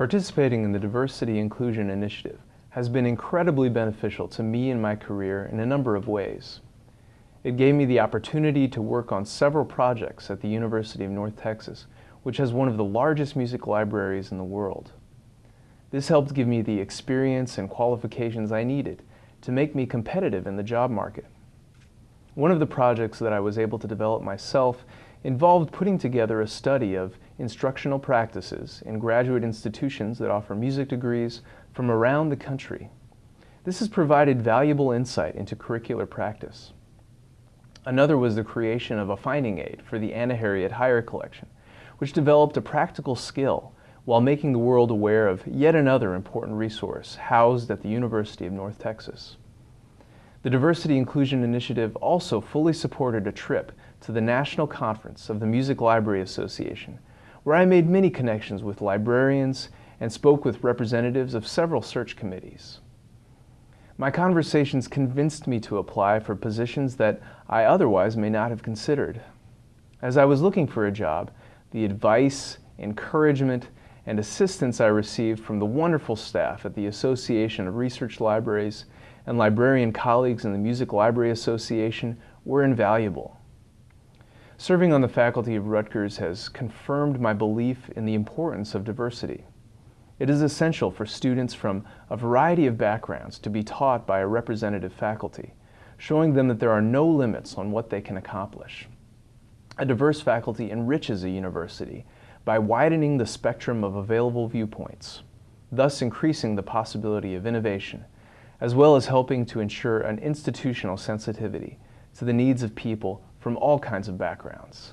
Participating in the Diversity Inclusion Initiative has been incredibly beneficial to me and my career in a number of ways. It gave me the opportunity to work on several projects at the University of North Texas, which has one of the largest music libraries in the world. This helped give me the experience and qualifications I needed to make me competitive in the job market. One of the projects that I was able to develop myself involved putting together a study of instructional practices in graduate institutions that offer music degrees from around the country. This has provided valuable insight into curricular practice. Another was the creation of a finding aid for the Anna Harriet Heyer Collection, which developed a practical skill while making the world aware of yet another important resource housed at the University of North Texas. The Diversity Inclusion Initiative also fully supported a trip to the National Conference of the Music Library Association, where I made many connections with librarians and spoke with representatives of several search committees. My conversations convinced me to apply for positions that I otherwise may not have considered. As I was looking for a job, the advice, encouragement, and assistance I received from the wonderful staff at the Association of Research Libraries and librarian colleagues in the Music Library Association were invaluable. Serving on the faculty of Rutgers has confirmed my belief in the importance of diversity. It is essential for students from a variety of backgrounds to be taught by a representative faculty, showing them that there are no limits on what they can accomplish. A diverse faculty enriches a university by widening the spectrum of available viewpoints, thus increasing the possibility of innovation as well as helping to ensure an institutional sensitivity to the needs of people from all kinds of backgrounds.